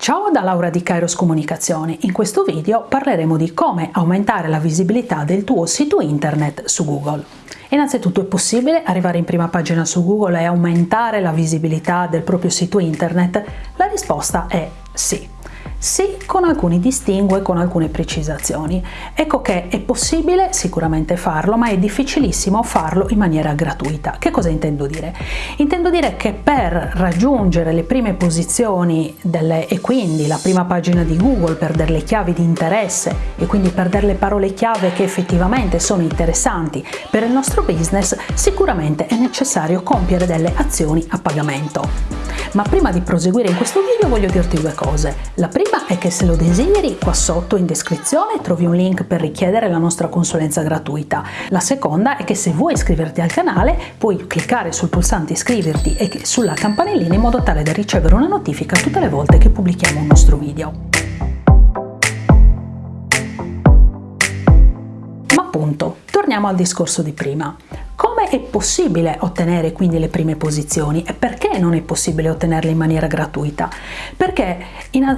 Ciao da Laura di Kairos Comunicazioni. In questo video parleremo di come aumentare la visibilità del tuo sito internet su Google. Innanzitutto è possibile arrivare in prima pagina su Google e aumentare la visibilità del proprio sito internet? La risposta è sì. Sì, con alcuni distinguo e con alcune precisazioni. Ecco che è possibile sicuramente farlo, ma è difficilissimo farlo in maniera gratuita. Che cosa intendo dire? Intendo dire che per raggiungere le prime posizioni delle, e quindi la prima pagina di Google per delle chiavi di interesse e quindi per delle parole chiave che effettivamente sono interessanti per il nostro business, sicuramente è necessario compiere delle azioni a pagamento. Ma prima di proseguire in questo video voglio dirti due cose. La prima è che se lo desideri, qua sotto in descrizione trovi un link per richiedere la nostra consulenza gratuita. La seconda è che se vuoi iscriverti al canale puoi cliccare sul pulsante iscriverti e sulla campanellina in modo tale da ricevere una notifica tutte le volte che pubblichiamo un nostro video. Ma appunto, torniamo al discorso di prima. Come è possibile ottenere quindi le prime posizioni e perché non è possibile ottenerle in maniera gratuita? Perché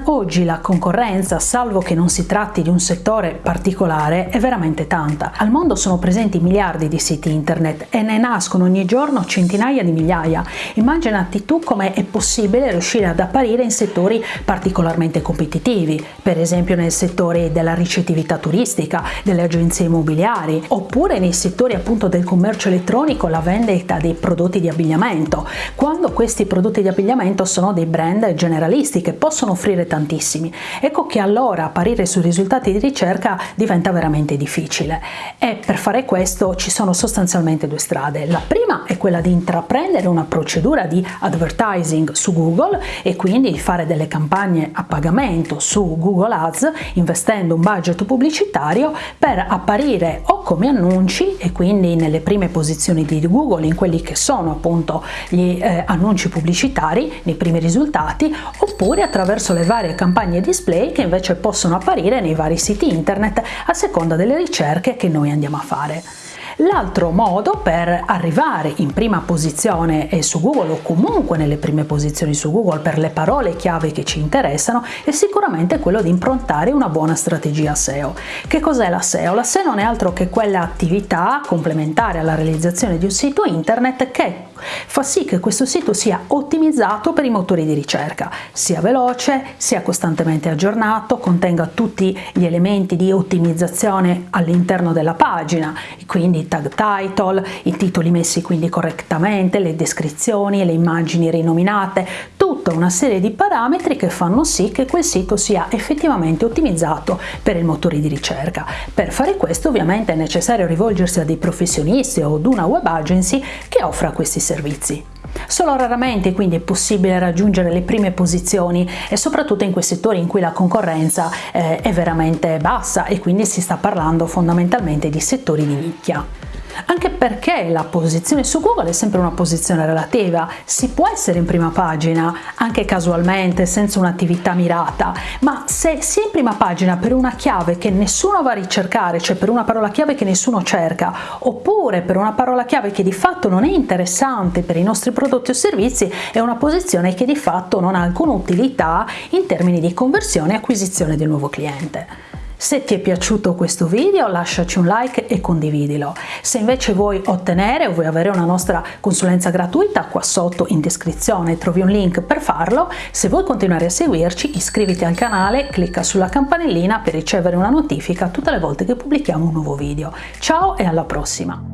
oggi la concorrenza, salvo che non si tratti di un settore particolare, è veramente tanta. Al mondo sono presenti miliardi di siti internet e ne nascono ogni giorno centinaia di migliaia. Immaginati tu come è possibile riuscire ad apparire in settori particolarmente competitivi, per esempio nel settore della ricettività turistica, delle agenzie immobiliari, oppure nei settori appunto del commercio elettronico la vendita dei prodotti di abbigliamento, quando questi prodotti di abbigliamento sono dei brand generalisti che possono offrire tantissimi. Ecco che allora apparire sui risultati di ricerca diventa veramente difficile e per fare questo ci sono sostanzialmente due strade. La prima è quella di intraprendere una procedura di advertising su Google e quindi fare delle campagne a pagamento su Google Ads investendo un budget pubblicitario per apparire o come annunci e quindi nelle prime posizioni posizioni di Google in quelli che sono appunto gli eh, annunci pubblicitari nei primi risultati oppure attraverso le varie campagne display che invece possono apparire nei vari siti internet a seconda delle ricerche che noi andiamo a fare. L'altro modo per arrivare in prima posizione su Google o comunque nelle prime posizioni su Google per le parole chiave che ci interessano è sicuramente quello di improntare una buona strategia SEO. Che cos'è la SEO? La SEO non è altro che quell'attività complementare alla realizzazione di un sito internet che fa sì che questo sito sia ottimizzato per i motori di ricerca, sia veloce, sia costantemente aggiornato, contenga tutti gli elementi di ottimizzazione all'interno della pagina, quindi tag title, i titoli messi quindi correttamente, le descrizioni, le immagini rinominate, tutta una serie di parametri che fanno sì che quel sito sia effettivamente ottimizzato per il motore di ricerca. Per fare questo ovviamente è necessario rivolgersi a dei professionisti o ad una web agency che offra questi servizi. Solo raramente quindi è possibile raggiungere le prime posizioni e soprattutto in quei settori in cui la concorrenza eh, è veramente bassa e quindi si sta parlando fondamentalmente di settori di nicchia anche perché la posizione su Google è sempre una posizione relativa, si può essere in prima pagina anche casualmente senza un'attività mirata, ma se si è in prima pagina per una chiave che nessuno va a ricercare, cioè per una parola chiave che nessuno cerca, oppure per una parola chiave che di fatto non è interessante per i nostri prodotti o servizi, è una posizione che di fatto non ha alcuna utilità in termini di conversione e acquisizione del nuovo cliente. Se ti è piaciuto questo video lasciaci un like e condividilo. Se invece vuoi ottenere o vuoi avere una nostra consulenza gratuita, qua sotto in descrizione trovi un link per farlo. Se vuoi continuare a seguirci iscriviti al canale, clicca sulla campanellina per ricevere una notifica tutte le volte che pubblichiamo un nuovo video. Ciao e alla prossima!